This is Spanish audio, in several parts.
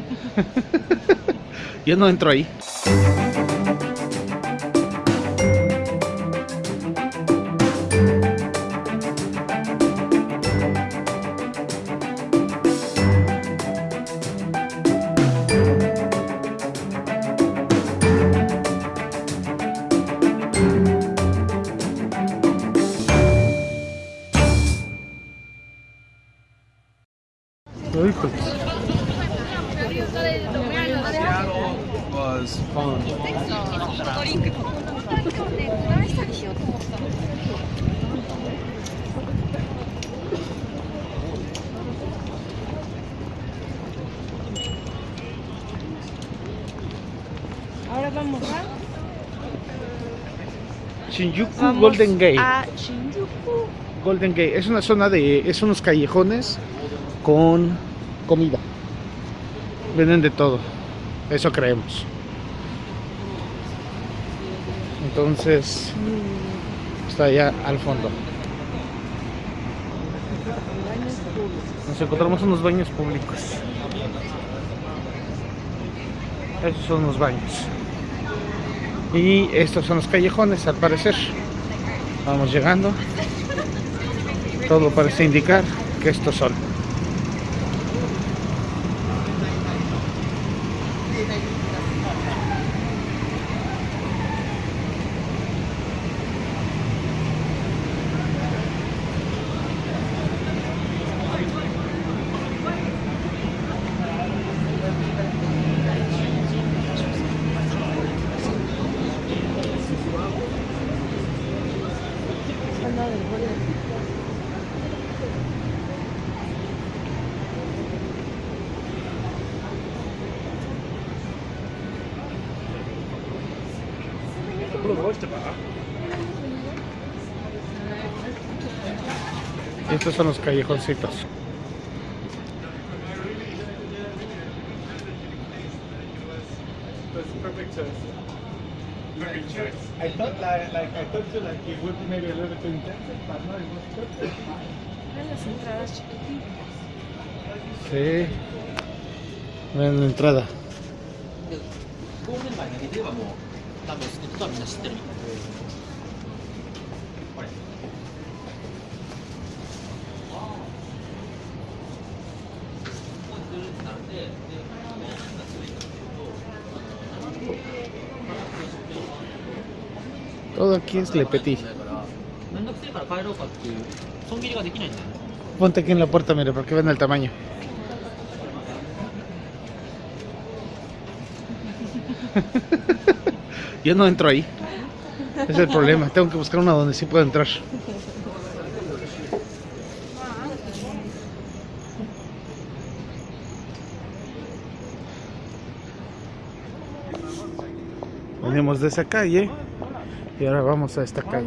Yo no entro ahí. was fun. ドリンクこの2人をねこないしたりしようと思ったの Ahora vamos a, Shinjuku vamos Golden Gate. a Shinjuku. Golden Gate es una zona de. Es unos callejones con comida. Venden de todo. Eso creemos. Entonces. Está allá al fondo. Nos encontramos unos baños públicos. Esos son los baños. Y estos son los callejones, al parecer. Vamos llegando. Todo parece indicar que estos son. Estos son los callejoncitos. I thought you like it would a little bit no. Sí. Ven la entrada. ゴールデン街だけで言えばもう多分スケットはみんな知ってるこれ Todo aquí es Le Petit. だからめんどくせえから帰ろうかっていう損切りができないんだよね Ponte aquí en la puerta, mire, porque ven el tamaño. Yo no entro ahí. Es el problema. Tengo que buscar una donde sí pueda entrar. Venimos de esa calle y ahora vamos a esta calle.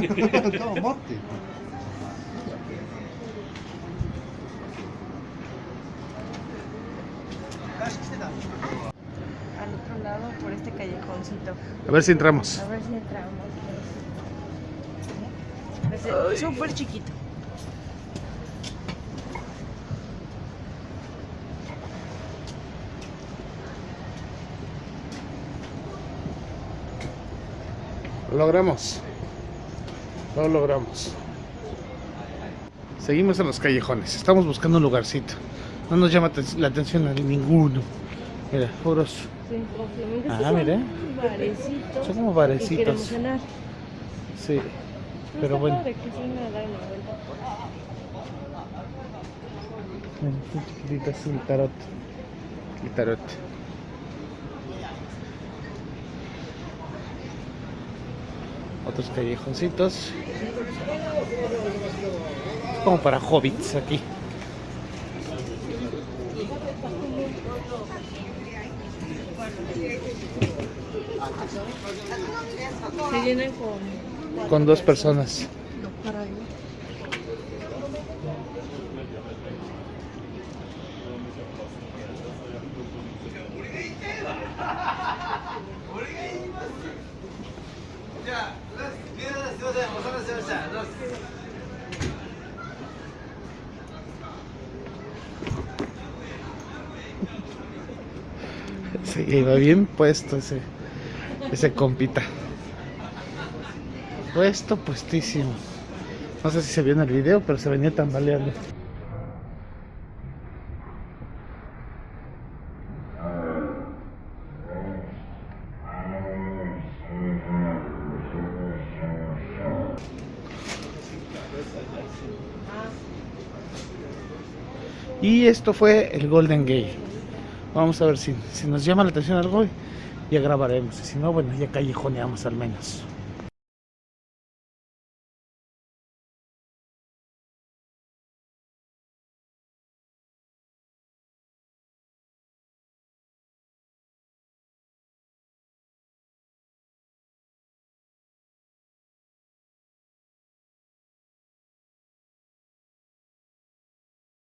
Al otro lado, por este callejoncito. A ver si entramos. A ver si entramos. Es súper chiquito. Lo logramos. Lo logramos. Seguimos en los callejones. Estamos buscando un lugarcito. No nos llama la atención a ninguno. Mira, puros. Sí. Ah, son mira. Barecitos. Son como barecitos. cenar. Sí. Pero bueno. padre que sí me da una vuelta. Mira, qué chiquitito es el tarot. El tarot. Otros callejoncitos. Es como para hobbits aquí. Se llenan con... con dos personas. Se iba bien puesto ese, ese compita. Puesto, puestísimo. No sé si se vio en el video, pero se venía tambaleando. Y esto fue el Golden Gate. Vamos a ver si, si nos llama la atención algo, ya grabaremos. Si no, bueno, ya callejoneamos al menos.